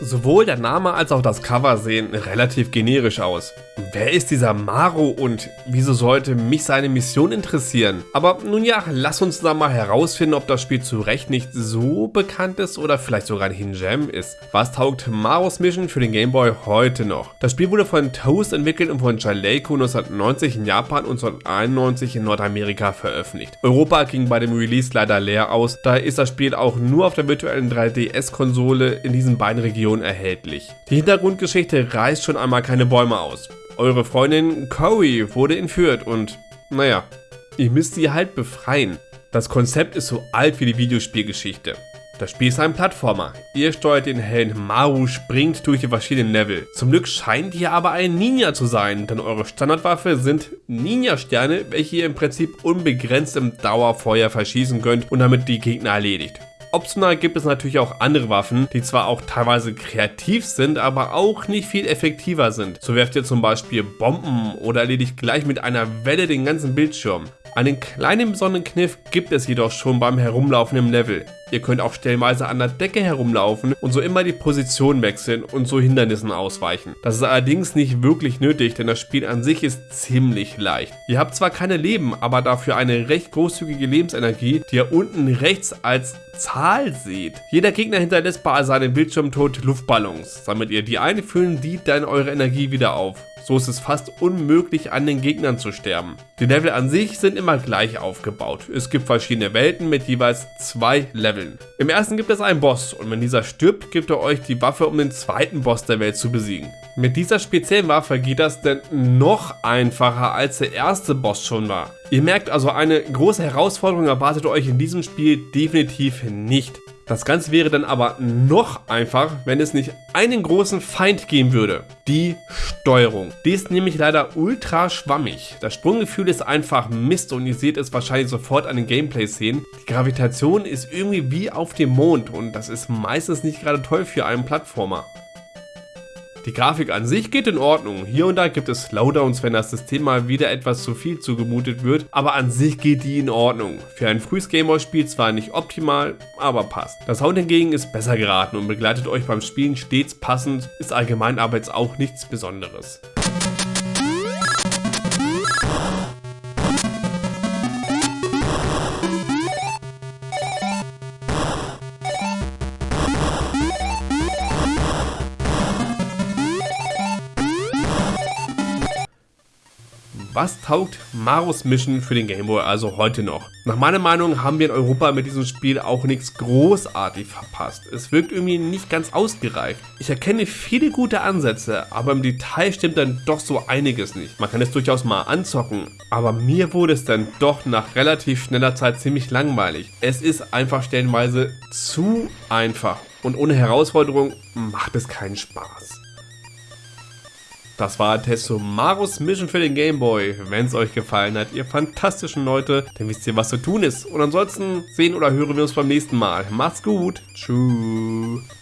Sowohl der Name als auch das Cover sehen relativ generisch aus. Wer ist dieser Maru und wieso sollte mich seine Mission interessieren? Aber nun ja, lass uns da mal herausfinden, ob das Spiel zu Recht nicht so bekannt ist oder vielleicht sogar ein Hidden ist. Was taugt Marus Mission für den Game Boy heute noch? Das Spiel wurde von Toast entwickelt und von Jaleco 1990 in Japan und 1991 in Nordamerika veröffentlicht. Europa ging bei dem Release leider leer aus, daher ist das Spiel auch nur auf der virtuellen 3DS-Konsole in diesen beiden Regionen erhältlich. Die Hintergrundgeschichte reißt schon einmal keine Bäume aus. Eure Freundin Cory wurde entführt und, naja, ihr müsst sie halt befreien. Das Konzept ist so alt wie die Videospielgeschichte. Das Spiel ist ein Plattformer. Ihr steuert den Helden Maru, springt durch die verschiedenen Level. Zum Glück scheint ihr aber ein Ninja zu sein, denn eure Standardwaffe sind Ninja-Sterne, welche ihr im Prinzip unbegrenzt im Dauerfeuer verschießen könnt und damit die Gegner erledigt. Optional gibt es natürlich auch andere Waffen, die zwar auch teilweise kreativ sind, aber auch nicht viel effektiver sind. So werft ihr zum Beispiel Bomben oder erledigt gleich mit einer Welle den ganzen Bildschirm. Einen kleinen besonderen Kniff gibt es jedoch schon beim Herumlaufen im Level. Ihr könnt auch stellenweise an der Decke herumlaufen und so immer die Position wechseln und so Hindernissen ausweichen. Das ist allerdings nicht wirklich nötig, denn das Spiel an sich ist ziemlich leicht. Ihr habt zwar keine Leben, aber dafür eine recht großzügige Lebensenergie, die ihr unten rechts als Zahl seht. Jeder Gegner hinterlässt bei seinem Bildschirmtod Luftballons. Sammelt ihr die ein, füllen die dann eure Energie wieder auf. So ist es fast unmöglich an den Gegnern zu sterben. Die Level an sich sind immer gleich aufgebaut. Es gibt verschiedene Welten mit jeweils zwei Leveln. Im ersten gibt es einen Boss und wenn dieser stirbt, gibt er euch die Waffe um den zweiten Boss der Welt zu besiegen. Mit dieser speziellen Waffe geht das denn noch einfacher als der erste Boss schon war. Ihr merkt also, eine große Herausforderung erwartet euch in diesem Spiel definitiv nicht. Das Ganze wäre dann aber noch einfach, wenn es nicht einen großen Feind geben würde. Die Steuerung. Die ist nämlich leider ultra schwammig. Das Sprunggefühl ist einfach Mist und ihr seht es wahrscheinlich sofort an den Gameplay-Szenen. Die Gravitation ist irgendwie wie auf dem Mond und das ist meistens nicht gerade toll für einen Plattformer. Die Grafik an sich geht in Ordnung. Hier und da gibt es Slowdowns, wenn das System mal wieder etwas zu viel zugemutet wird, aber an sich geht die in Ordnung. Für ein frühes Gameboy-Spiel zwar nicht optimal, aber passt. Das Sound hingegen ist besser geraten und begleitet euch beim Spielen stets passend, ist allgemein aber jetzt auch nichts Besonderes. Was taugt Marus Mission für den Gameboy also heute noch? Nach meiner Meinung haben wir in Europa mit diesem Spiel auch nichts großartig verpasst. Es wirkt irgendwie nicht ganz ausgereift. Ich erkenne viele gute Ansätze, aber im Detail stimmt dann doch so einiges nicht. Man kann es durchaus mal anzocken, aber mir wurde es dann doch nach relativ schneller Zeit ziemlich langweilig. Es ist einfach stellenweise zu einfach und ohne Herausforderung macht es keinen Spaß. Das war Tessomarus Mission für den Gameboy. Wenn es euch gefallen hat, ihr fantastischen Leute, dann wisst ihr, was zu tun ist. Und ansonsten sehen oder hören wir uns beim nächsten Mal. Macht's gut. Tschüss.